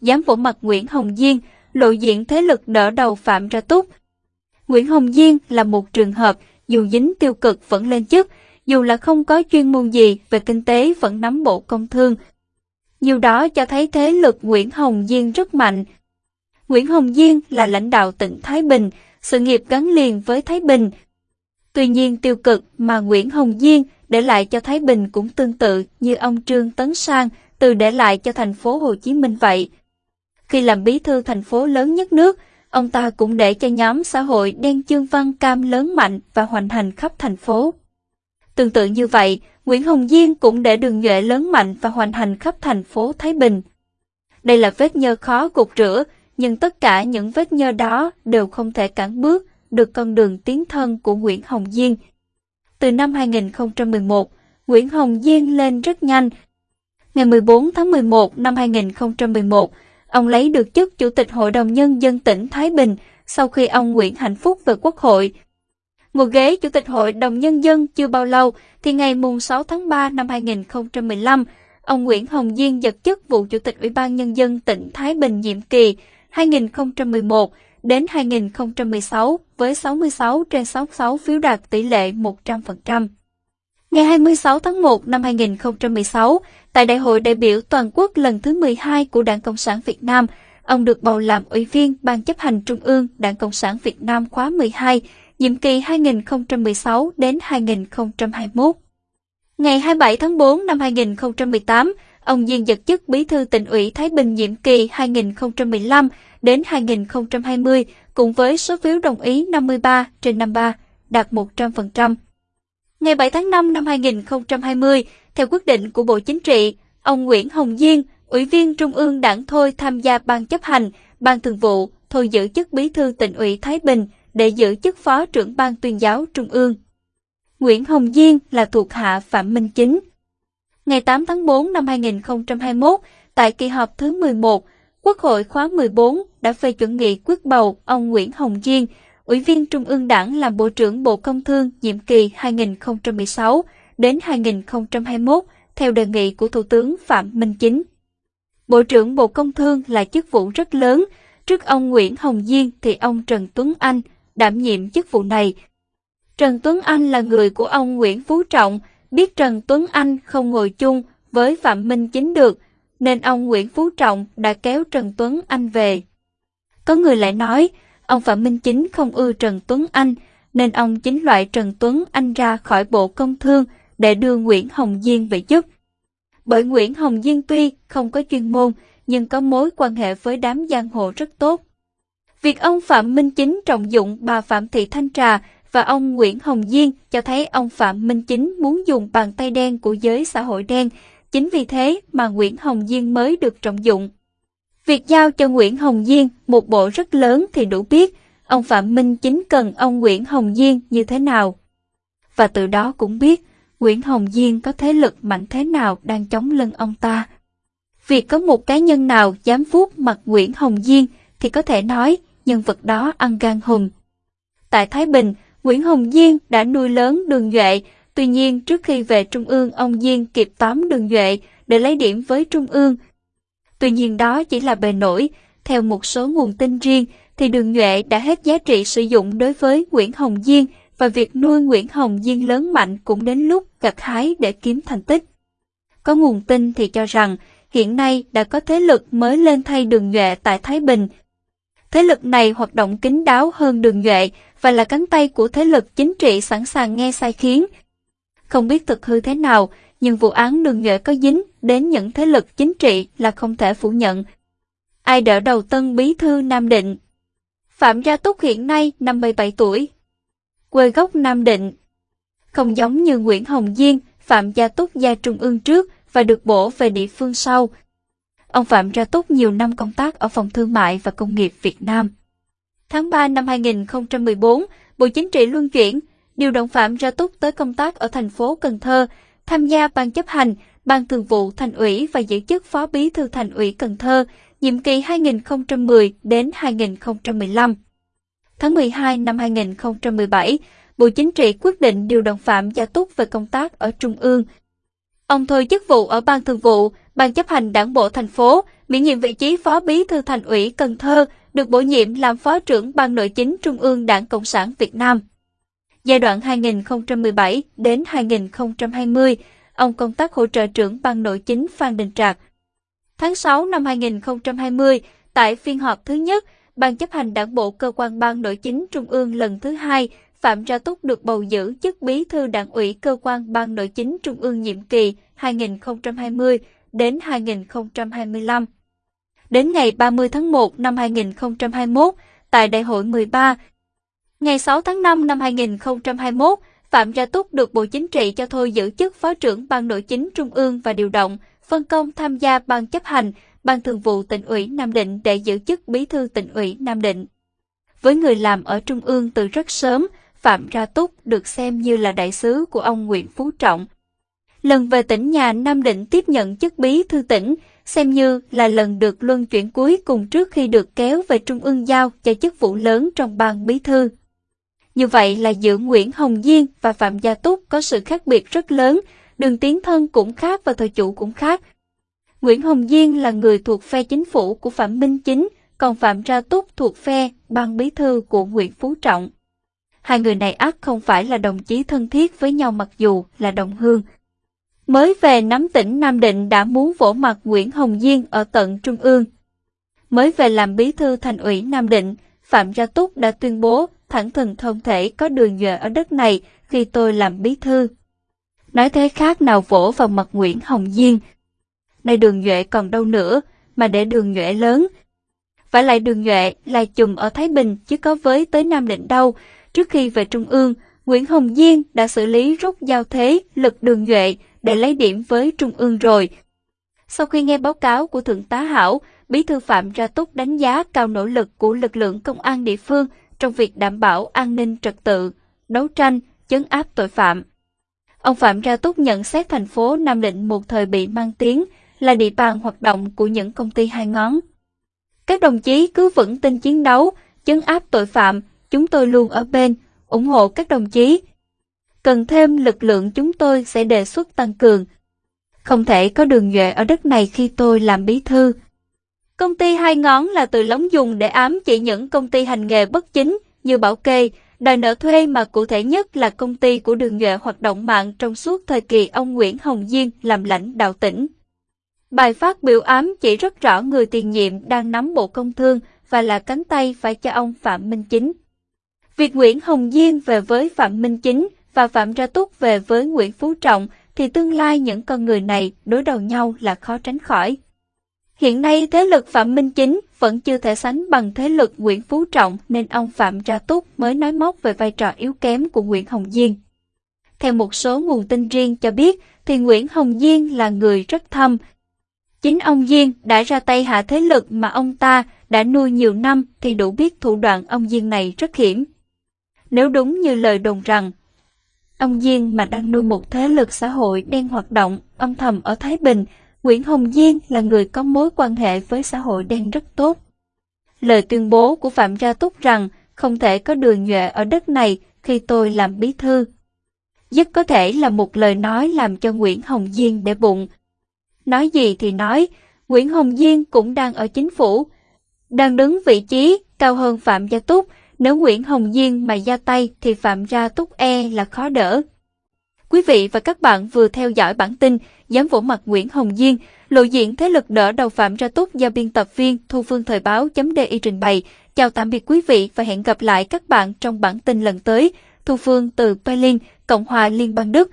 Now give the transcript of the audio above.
dám vỗ mặt Nguyễn Hồng Diên, lộ diện thế lực đỡ đầu Phạm Ra Túc. Nguyễn Hồng Diên là một trường hợp, dù dính tiêu cực vẫn lên chức, dù là không có chuyên môn gì về kinh tế vẫn nắm bộ công thương. Nhiều đó cho thấy thế lực Nguyễn Hồng Diên rất mạnh. Nguyễn Hồng Diên là lãnh đạo tỉnh Thái Bình, sự nghiệp gắn liền với Thái Bình. Tuy nhiên tiêu cực mà Nguyễn Hồng Diên để lại cho Thái Bình cũng tương tự như ông Trương Tấn Sang từ để lại cho thành phố Hồ Chí Minh vậy. Khi làm bí thư thành phố lớn nhất nước, ông ta cũng để cho nhóm xã hội đen chương văn cam lớn mạnh và hoành hành khắp thành phố. Tương tự như vậy, Nguyễn Hồng Diên cũng để đường nhuệ lớn mạnh và hoành hành khắp thành phố Thái Bình. Đây là vết nhơ khó cột rửa, nhưng tất cả những vết nhơ đó đều không thể cản bước được con đường tiến thân của Nguyễn Hồng Diên. Từ năm 2011, Nguyễn Hồng Diên lên rất nhanh. Ngày 14 tháng 11 năm 2011, ông lấy được chức Chủ tịch Hội đồng Nhân dân tỉnh Thái Bình sau khi ông Nguyễn Hạnh Phúc về Quốc hội. Một ghế Chủ tịch Hội đồng Nhân dân chưa bao lâu thì ngày 6 tháng 3 năm 2015, ông Nguyễn Hồng Diên giật chức vụ Chủ tịch Ủy ban Nhân dân tỉnh Thái Bình nhiệm kỳ 2011 đến 2016 với 66 trên 66 phiếu đạt tỷ lệ 100%. Ngày 26 tháng 1 năm 2016, tại Đại hội đại biểu toàn quốc lần thứ 12 của Đảng Cộng sản Việt Nam, ông được bầu làm Ủy viên Ban chấp hành Trung ương Đảng Cộng sản Việt Nam khóa 12, nhiệm kỳ 2016 đến 2021. Ngày 27 tháng 4 năm 2018, ông Diên giật chức Bí thư tỉnh ủy Thái Bình nhiệm kỳ 2015 đến 2020 cùng với số phiếu đồng ý 53 trên 53, đạt 100%. Ngày 7 tháng 5 năm 2020, theo quyết định của Bộ Chính trị, ông Nguyễn Hồng Diên, Ủy viên Trung ương Đảng Thôi tham gia Ban chấp hành, Ban thường vụ, thôi giữ chức Bí thư tỉnh ủy Thái Bình để giữ chức Phó trưởng Ban tuyên giáo Trung ương. Nguyễn Hồng Diên là thuộc hạ Phạm Minh Chính. Ngày 8 tháng 4 năm 2021, tại kỳ họp thứ 11, Quốc hội khóa 14 đã phê chuẩn nghị quyết bầu ông Nguyễn Hồng Diên, Ủy viên Trung ương Đảng làm Bộ trưởng Bộ Công Thương nhiệm kỳ 2016 đến 2021 theo đề nghị của Thủ tướng Phạm Minh Chính. Bộ trưởng Bộ Công Thương là chức vụ rất lớn, trước ông Nguyễn Hồng Diên thì ông Trần Tuấn Anh đảm nhiệm chức vụ này. Trần Tuấn Anh là người của ông Nguyễn Phú Trọng, biết Trần Tuấn Anh không ngồi chung với Phạm Minh Chính được, nên ông Nguyễn Phú Trọng đã kéo Trần Tuấn Anh về. Có người lại nói, ông Phạm Minh Chính không ưa Trần Tuấn Anh, nên ông chính loại Trần Tuấn Anh ra khỏi Bộ Công Thương để đưa Nguyễn Hồng Diên về chức. Bởi Nguyễn Hồng Diên tuy không có chuyên môn, nhưng có mối quan hệ với đám giang hồ rất tốt. Việc ông Phạm Minh Chính trọng dụng bà Phạm Thị Thanh Trà và ông Nguyễn Hồng Diên cho thấy ông Phạm Minh Chính muốn dùng bàn tay đen của giới xã hội đen Chính vì thế mà Nguyễn Hồng Diên mới được trọng dụng. Việc giao cho Nguyễn Hồng Diên một bộ rất lớn thì đủ biết ông Phạm Minh chính cần ông Nguyễn Hồng Diên như thế nào. Và từ đó cũng biết Nguyễn Hồng Diên có thế lực mạnh thế nào đang chống lưng ông ta. Việc có một cá nhân nào dám vuốt mặt Nguyễn Hồng Diên thì có thể nói nhân vật đó ăn gan hùm. Tại Thái Bình, Nguyễn Hồng Diên đã nuôi lớn đường Duệ Tuy nhiên, trước khi về Trung ương, ông Diên kịp tóm đường Duệ để lấy điểm với Trung ương. Tuy nhiên đó chỉ là bề nổi. Theo một số nguồn tin riêng, thì đường Nhuệ đã hết giá trị sử dụng đối với Nguyễn Hồng Diên và việc nuôi Nguyễn Hồng Diên lớn mạnh cũng đến lúc gặt hái để kiếm thành tích. Có nguồn tin thì cho rằng hiện nay đã có thế lực mới lên thay đường Nhuệ tại Thái Bình. Thế lực này hoạt động kín đáo hơn đường Nhuệ và là cánh tay của thế lực chính trị sẵn sàng nghe sai khiến, không biết thực hư thế nào, nhưng vụ án đường nhuệ có dính đến những thế lực chính trị là không thể phủ nhận. Ai đỡ đầu tân bí thư Nam Định? Phạm Gia Túc hiện nay 57 tuổi. Quê gốc Nam Định. Không giống như Nguyễn Hồng Diên, Phạm Gia Túc gia trung ương trước và được bổ về địa phương sau. Ông Phạm Gia Túc nhiều năm công tác ở Phòng Thương mại và Công nghiệp Việt Nam. Tháng 3 năm 2014, Bộ Chính trị luân chuyển, điều động Phạm Gia Túc tới công tác ở thành phố Cần Thơ, tham gia ban chấp hành, ban thường vụ thành ủy và giữ chức phó bí thư thành ủy Cần Thơ, nhiệm kỳ 2010 đến 2015. Tháng 12 năm 2017, Bộ Chính trị quyết định điều động Phạm Gia Túc về công tác ở Trung ương. Ông thôi chức vụ ở Ban Thường vụ, Ban chấp hành Đảng bộ thành phố, miễn nhiệm vị trí Phó Bí thư Thành ủy Cần Thơ, được bổ nhiệm làm Phó trưởng Ban Nội chính Trung ương Đảng Cộng sản Việt Nam. Giai đoạn 2017 đến 2020, ông công tác hỗ trợ trưởng Ban Nội chính Phan Đình Trạc. Tháng 6 năm 2020, tại phiên họp thứ nhất, Ban chấp hành Đảng bộ cơ quan Ban Nội chính Trung ương lần thứ hai, Phạm Ra Túc được bầu giữ chức Bí thư Đảng ủy cơ quan Ban Nội chính Trung ương nhiệm kỳ 2020 đến 2025. Đến ngày 30 tháng 1 năm 2021, tại Đại hội 13, ngày 6 tháng 5 năm 2021, Phạm Gia Túc được Bộ Chính trị cho thôi giữ chức Phó trưởng Ban Nội chính Trung ương và điều động, phân công tham gia Ban chấp hành, Ban thường vụ tỉnh ủy Nam Định để giữ chức Bí thư tỉnh ủy Nam Định. Với người làm ở Trung ương từ rất sớm, Phạm Gia Túc được xem như là đại sứ của ông Nguyễn Phú Trọng. Lần về tỉnh nhà Nam Định tiếp nhận chức bí thư tỉnh, xem như là lần được luân chuyển cuối cùng trước khi được kéo về Trung ương giao cho chức vụ lớn trong ban bí thư. Như vậy là giữa Nguyễn Hồng Diên và Phạm Gia Túc có sự khác biệt rất lớn, đường tiến thân cũng khác và thời chủ cũng khác. Nguyễn Hồng Diên là người thuộc phe chính phủ của Phạm Minh Chính, còn Phạm Gia Túc thuộc phe ban bí thư của Nguyễn Phú Trọng. Hai người này ắt không phải là đồng chí thân thiết với nhau mặc dù là đồng hương. Mới về nắm tỉnh Nam Định đã muốn vỗ mặt Nguyễn Hồng Diên ở tận Trung ương. Mới về làm bí thư thành ủy Nam Định, Phạm Gia Túc đã tuyên bố thẳng thừng không thể có đường nhuệ ở đất này khi tôi làm bí thư. Nói thế khác nào vỗ vào mặt Nguyễn Hồng Diên. Nay đường nhuệ còn đâu nữa, mà để đường nhuệ lớn. Phải lại đường nhuệ là chùm ở Thái Bình chứ có với tới Nam Định đâu, Trước khi về Trung ương, Nguyễn Hồng Diên đã xử lý rút giao thế lực đường nhuệ để lấy điểm với Trung ương rồi. Sau khi nghe báo cáo của Thượng tá Hảo, Bí thư Phạm Ra Túc đánh giá cao nỗ lực của lực lượng công an địa phương trong việc đảm bảo an ninh trật tự, đấu tranh, chấn áp tội phạm. Ông Phạm Ra Túc nhận xét thành phố Nam Định một thời bị mang tiếng là địa bàn hoạt động của những công ty hai ngón. Các đồng chí cứ vững tin chiến đấu, chấn áp tội phạm, chúng tôi luôn ở bên, ủng hộ các đồng chí. Cần thêm lực lượng chúng tôi sẽ đề xuất tăng cường. Không thể có đường nhuệ ở đất này khi tôi làm bí thư. Công ty hai ngón là từ lóng dùng để ám chỉ những công ty hành nghề bất chính như bảo kê, đòi nợ thuê mà cụ thể nhất là công ty của đường nhuệ hoạt động mạng trong suốt thời kỳ ông Nguyễn Hồng Diên làm lãnh đạo tỉnh. Bài phát biểu ám chỉ rất rõ người tiền nhiệm đang nắm bộ công thương và là cánh tay phải cho ông Phạm Minh Chính. Việc Nguyễn Hồng Diên về với Phạm Minh Chính và Phạm Ra Túc về với Nguyễn Phú Trọng thì tương lai những con người này đối đầu nhau là khó tránh khỏi. Hiện nay thế lực Phạm Minh Chính vẫn chưa thể sánh bằng thế lực Nguyễn Phú Trọng nên ông Phạm Ra Túc mới nói móc về vai trò yếu kém của Nguyễn Hồng Diên. Theo một số nguồn tin riêng cho biết thì Nguyễn Hồng Diên là người rất thâm. Chính ông Diên đã ra tay hạ thế lực mà ông ta đã nuôi nhiều năm thì đủ biết thủ đoạn ông Diên này rất hiểm. Nếu đúng như lời đồn rằng, ông Diên mà đang nuôi một thế lực xã hội đen hoạt động âm thầm ở Thái Bình, Nguyễn Hồng Diên là người có mối quan hệ với xã hội đen rất tốt. Lời tuyên bố của Phạm Gia Túc rằng không thể có đường nhuệ ở đất này khi tôi làm bí thư. Rất có thể là một lời nói làm cho Nguyễn Hồng Diên để bụng. Nói gì thì nói, Nguyễn Hồng Diên cũng đang ở chính phủ, đang đứng vị trí cao hơn Phạm Gia Túc, nếu Nguyễn Hồng Diên mà ra tay thì Phạm Gia Túc E là khó đỡ. Quý vị và các bạn vừa theo dõi bản tin Dám vỗ mặt Nguyễn Hồng Diên, lộ diện thế lực đỡ đầu Phạm Ra Túc do biên tập viên Thu Phương Thời báo.di trình bày. Chào tạm biệt quý vị và hẹn gặp lại các bạn trong bản tin lần tới. Thu Phương từ Berlin, Cộng hòa Liên bang Đức.